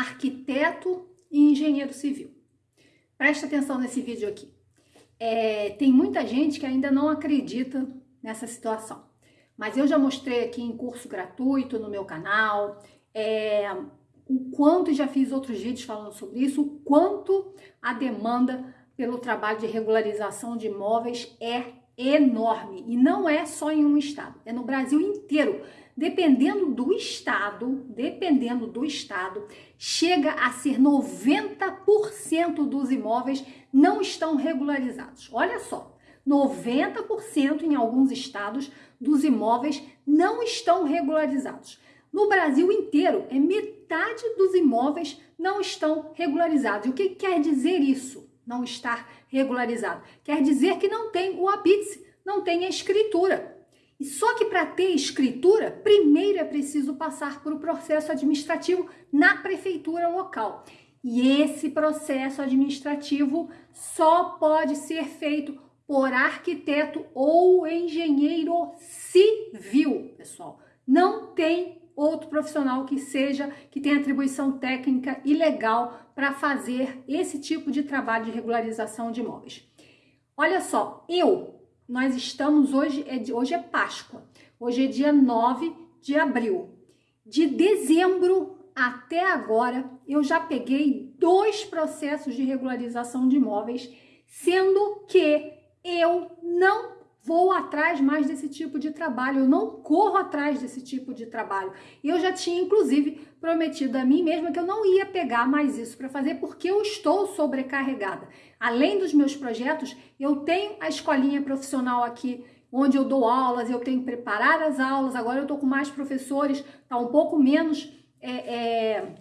arquiteto e engenheiro civil. Presta atenção nesse vídeo aqui. É, tem muita gente que ainda não acredita nessa situação, mas eu já mostrei aqui em curso gratuito no meu canal, é, o quanto já fiz outros vídeos falando sobre isso, o quanto a demanda pelo trabalho de regularização de imóveis é enorme e não é só em um estado, é no Brasil inteiro. Dependendo do estado, dependendo do estado, chega a ser 90% dos imóveis não estão regularizados. Olha só, 90% em alguns estados dos imóveis não estão regularizados. No Brasil inteiro, é metade dos imóveis não estão regularizados. E o que quer dizer isso? Não estar regularizado. Quer dizer que não tem o habite, não tem a escritura. E só que para ter escritura, primeiro é preciso passar por um processo administrativo na prefeitura local. E esse processo administrativo só pode ser feito por arquiteto ou engenheiro civil, pessoal. Não tem outro profissional que seja, que tenha atribuição técnica e legal para fazer esse tipo de trabalho de regularização de imóveis. Olha só, eu, nós estamos hoje, é, hoje é Páscoa, hoje é dia 9 de abril. De dezembro até agora, eu já peguei dois processos de regularização de imóveis, sendo que eu não vou atrás mais desse tipo de trabalho, eu não corro atrás desse tipo de trabalho. E eu já tinha, inclusive, prometido a mim mesma que eu não ia pegar mais isso para fazer porque eu estou sobrecarregada. Além dos meus projetos, eu tenho a escolinha profissional aqui onde eu dou aulas, eu tenho que preparar as aulas, agora eu estou com mais professores, tá um pouco menos é, é,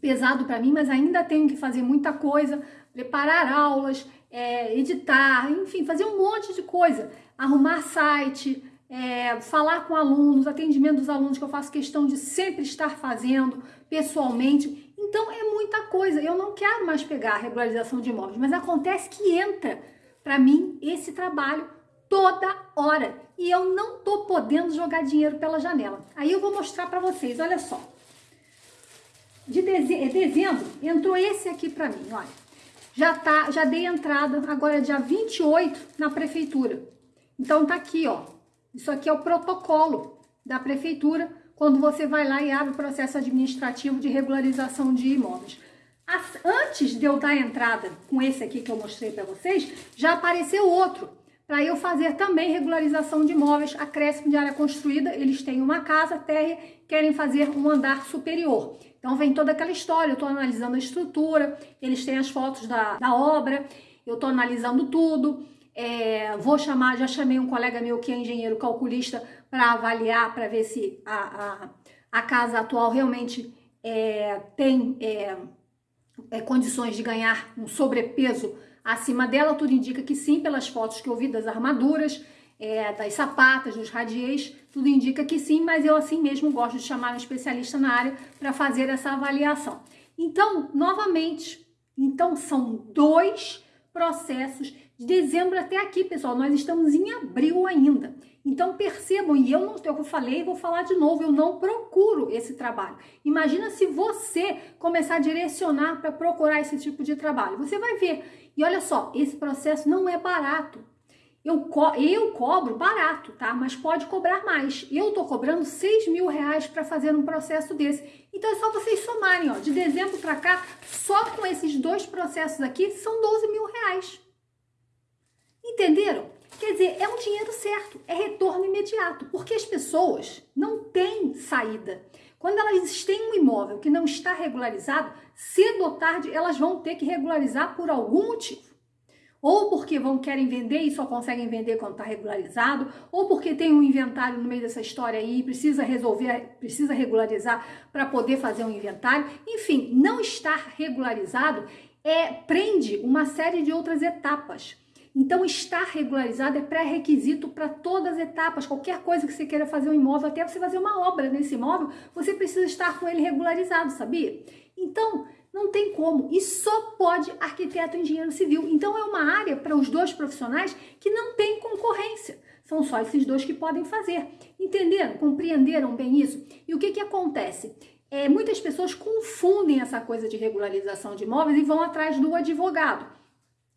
pesado para mim, mas ainda tenho que fazer muita coisa, preparar aulas, é, editar, enfim, fazer um monte de coisa arrumar site, é, falar com alunos, atendimento dos alunos que eu faço questão de sempre estar fazendo pessoalmente. Então é muita coisa. Eu não quero mais pegar a regularização de imóveis, mas acontece que entra para mim esse trabalho toda hora e eu não tô podendo jogar dinheiro pela janela. Aí eu vou mostrar para vocês, olha só. De dezembro entrou esse aqui para mim, olha. Já tá, já dei entrada agora dia 28 na prefeitura. Então tá aqui, ó. Isso aqui é o protocolo da prefeitura quando você vai lá e abre o processo administrativo de regularização de imóveis. As, antes de eu dar entrada com esse aqui que eu mostrei para vocês, já apareceu outro para eu fazer também regularização de imóveis, acréscimo de área construída. Eles têm uma casa térrea, querem fazer um andar superior. Então vem toda aquela história, eu estou analisando a estrutura, eles têm as fotos da, da obra, eu estou analisando tudo. É, vou chamar, já chamei um colega meu que é engenheiro calculista para avaliar, para ver se a, a, a, casa atual realmente é, tem é, é, condições de ganhar um sobrepeso acima dela. Tudo indica que sim, pelas fotos que eu vi das armaduras, é, das sapatas, dos radiês, tudo indica que sim, mas eu assim mesmo gosto de chamar um especialista na área para fazer essa avaliação. Então, novamente, então são dois processos de dezembro até aqui, pessoal, nós estamos em abril ainda. Então percebam, e eu não, eu falei, vou falar de novo, eu não procuro esse trabalho. Imagina se você começar a direcionar para procurar esse tipo de trabalho. Você vai ver. E olha só, esse processo não é barato. Eu, co eu cobro barato, tá? Mas pode cobrar mais. Eu tô cobrando 6 mil reais para fazer um processo desse. Então é só vocês somarem, ó. De dezembro para cá, só com esses dois processos aqui, são 12 mil reais. Entenderam? Quer dizer, é um dinheiro certo, é retorno imediato, porque as pessoas não têm saída. Quando elas têm um imóvel que não está regularizado, cedo ou tarde elas vão ter que regularizar por algum motivo. Ou porque vão querem vender e só conseguem vender quando está regularizado, ou porque tem um inventário no meio dessa história aí, precisa resolver, precisa regularizar para poder fazer um inventário. Enfim, não estar regularizado é prende uma série de outras etapas. Então, estar regularizado é pré-requisito para todas as etapas. Qualquer coisa que você queira fazer um imóvel, até você fazer uma obra nesse imóvel, você precisa estar com ele regularizado, sabia? Então, não tem como. E só pode arquiteto e engenheiro civil. Então, é uma área para os dois profissionais que não tem concorrência. São só esses dois que podem fazer. Entenderam? Compreenderam bem isso? E o que, que acontece? é, muitas pessoas confundem essa coisa de regularização de imóveis e vão atrás do advogado.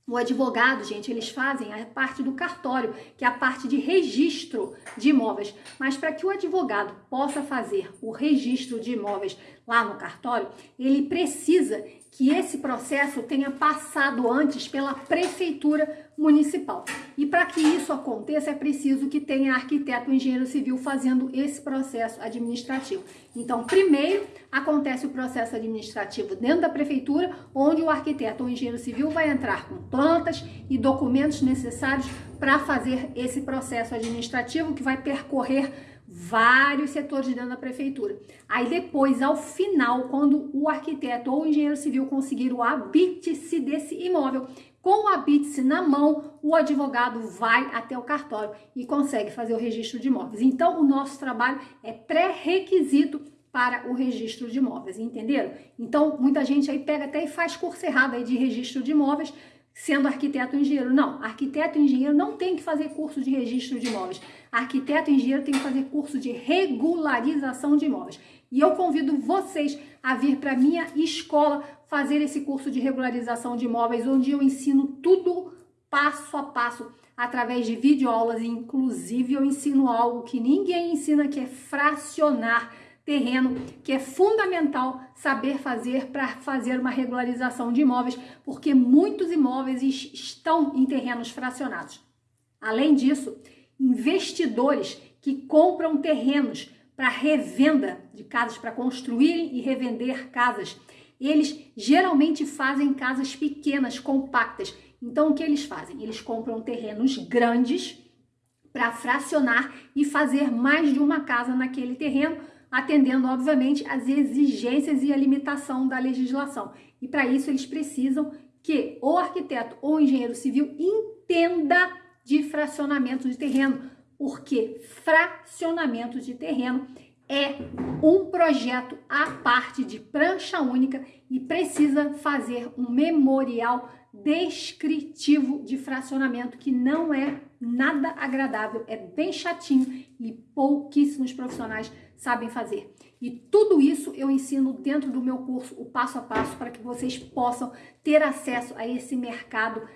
O advogado, gente, eles fazem a parte do cartório, que é a parte de registro de imóveis. Mas para que o advogado possa fazer o registro de imóveis lá no cartório, ele precisa que esse processo tenha passado antes pela prefeitura municipal. E para que isso aconteça, é preciso que tenha arquiteto engenheiro civil fazendo esse processo administrativo. Então, primeiro acontece o processo administrativo dentro da prefeitura, onde o arquiteto ou engenheiro civil vai entrar com plantas e documentos necessários para fazer esse processo administrativo que vai percorrer vários setores dentro da prefeitura. Aí depois, ao final, quando o arquiteto ou o engenheiro civil conseguir o habite-se desse imóvel, com o habite-se na mão, o advogado vai até o cartório e consegue fazer o registro de imóveis. Então, o nosso trabalho é pré-requisito para o registro de imóveis, entenderam? Então, muita gente aí pega até e faz curso errado aí de registro de imóveis, sendo arquiteto ou engenheiro. Não, arquiteto e engenheiro não tem que fazer curso de registro de imóveis. Arquiteto e engenheiro tem que fazer curso de regularização de imóveis. E eu convido vocês a vir para minha escola fazer esse curso de regularização de imóveis, onde eu ensino tudo passo a passo através de videoaulas, inclusive eu ensino algo que ninguém ensina, que é fracionar terreno, que é fundamental saber fazer para fazer uma regularização de imóveis, porque muitos imóveis estão em terrenos fracionados. Além disso, investidores que compram terrenos para revenda de casas, para construírem e revender casas, eles geralmente fazem casas pequenas, compactas. Então, o que eles fazem? Eles compram terrenos grandes para fracionar e fazer mais de uma casa naquele terreno atendendo, obviamente, às exigências e a limitação da legislação. E para isso eles precisam que o arquiteto ou engenheiro civil entenda de fracionamento de terreno, porque fracionamento de terreno é um projeto à parte de prancha única e precisa fazer um memorial descritivo de fracionamento que não é nada agradável, é bem chatinho e pouquíssimos profissionais sabem fazer. E tudo isso eu ensino dentro do meu curso, o passo a passo, para que vocês possam ter acesso a esse mercado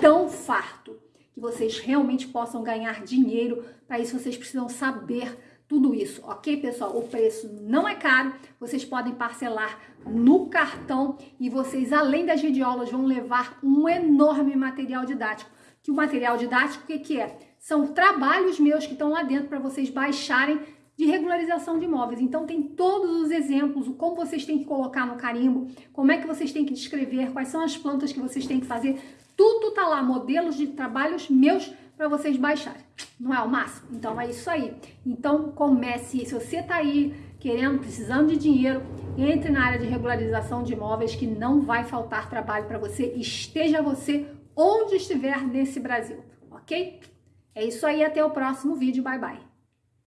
tão farto, que vocês realmente possam ganhar dinheiro. Para isso vocês precisam saber tudo isso, ok, pessoal? O preço não é caro, vocês podem parcelar no cartão e vocês, além das videoaulas, vão levar um enorme material didático. Que o material didático, o que, que é? São trabalhos meus que estão lá dentro para vocês baixarem de regularização de imóveis. Então tem todos os exemplos, como vocês têm que colocar no carimbo, como é que vocês têm que descrever, quais são as plantas que vocês têm que fazer. Tudo tá lá, modelos de trabalhos meus para vocês baixarem. Não é o máximo? Então é isso aí. Então comece, se você tá aí querendo, precisando de dinheiro, entre na área de regularização de imóveis que não vai faltar trabalho para você, esteja você onde estiver nesse Brasil, ok? É isso aí, até o próximo vídeo, bye bye.